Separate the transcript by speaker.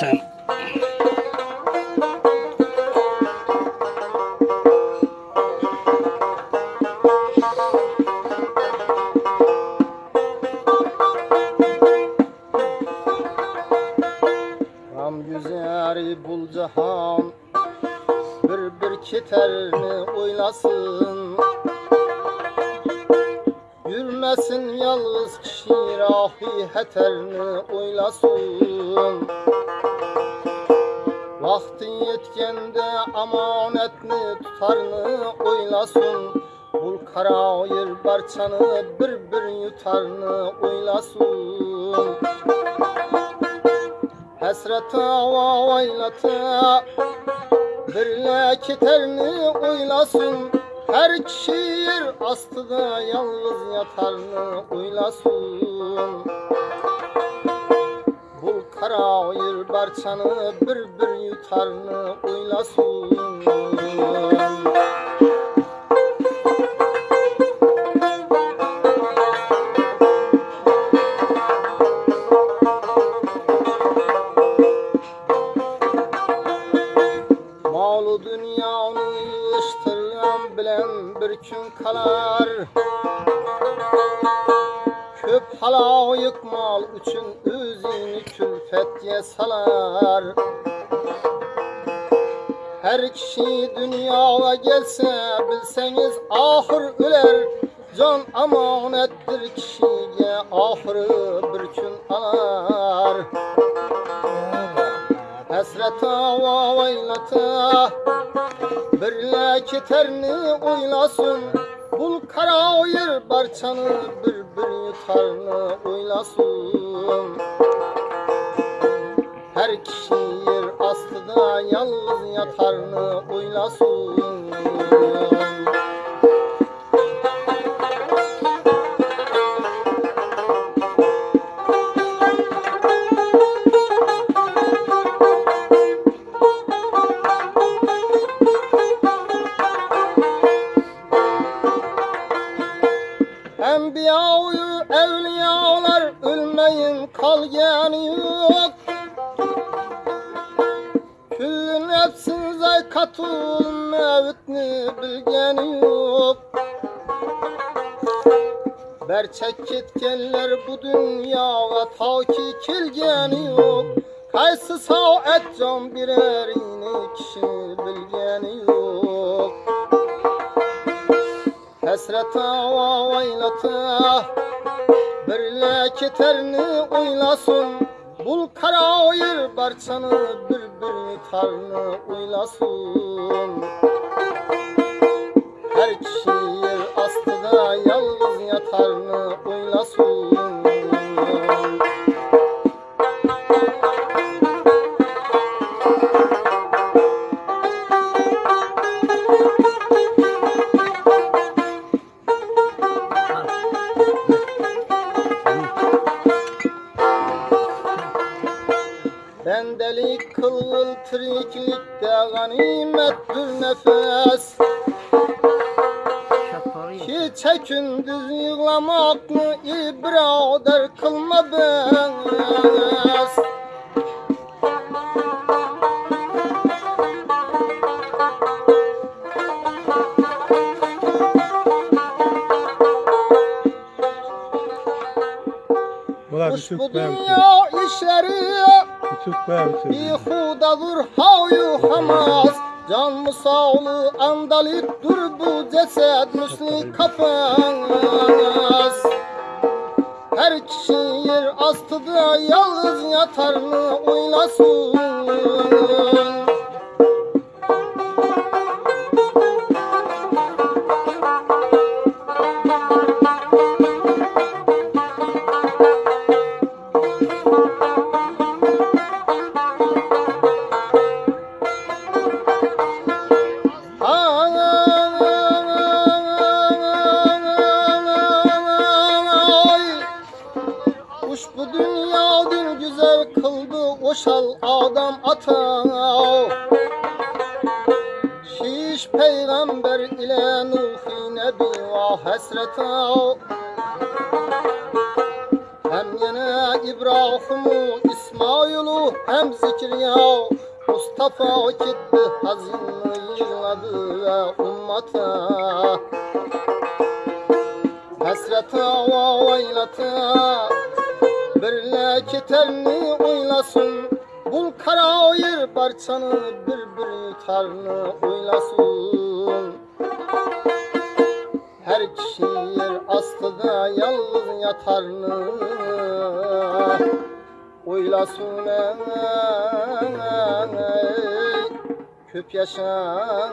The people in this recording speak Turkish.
Speaker 1: sen.
Speaker 2: Ram güzeri bul cahan Bir bir keterini oylasın Yürmesin yalnız kişi rahi heterini oylasın. Vakti yetkende amanetni tutarını oylasın. Bul karayır barçanı bir bir yutarını oylasın. Hasrata va vaylata Birle keterini oylasın Her kişi yer astıda yalnız yatarını oylasın Bul karayır barçanı bir bir yutarını oylasın Malı kalar. Köp halayık mal üçün özünü külfetye salar. Her kişi dünyaya gelse bilseniz ahır öler Can amanettir kişiye ahırı bir gün alar. Hasrata va vaylata Birle keterini oylasın Bul karayır barçanı bir bir yutarını oylasın. Her kişi yer astıda yalnız yatarını oylasın ölmeyin kalgani yok. Küllü nefsin zaykatul mevtni bilgeni yok. Berçek ketkenler bu dünyaya ta ki kelgeni yok. Kaysı saat can birerini kişi bilgeni yok Hasrata va vaylata Birle keterini oylasın. Bul karayır barçanı bir bir tarını oylasın. Her kişi yer astıda yalnız yatarını oylasın Kılgıl tiriklikte ganimettir nefes. Hiç gündüz yığlamak mı ibrader kılma
Speaker 3: bir
Speaker 2: Kuş bu dünya işleri
Speaker 3: ben
Speaker 2: Bihudadır hayu hamas Can musağlı andalit dur bu ceset müsli kafas Her kişi yer astıda yalnız yatarını oylasın kıldı Oşal adam ata Şiş peygamber ile Nuhi Nebi ve hasreta Hem yine İbrahim'u, İsmail'u hem Zekeriya Mustafa gitti hazin yığladı ve ummata Hasrete ve vaylete Birle keterini oylasın Bul kara yer barçanı bir bir yutarını oylasın Her kişi yer astıda yalnız yatarını Oylasın Köp yaşan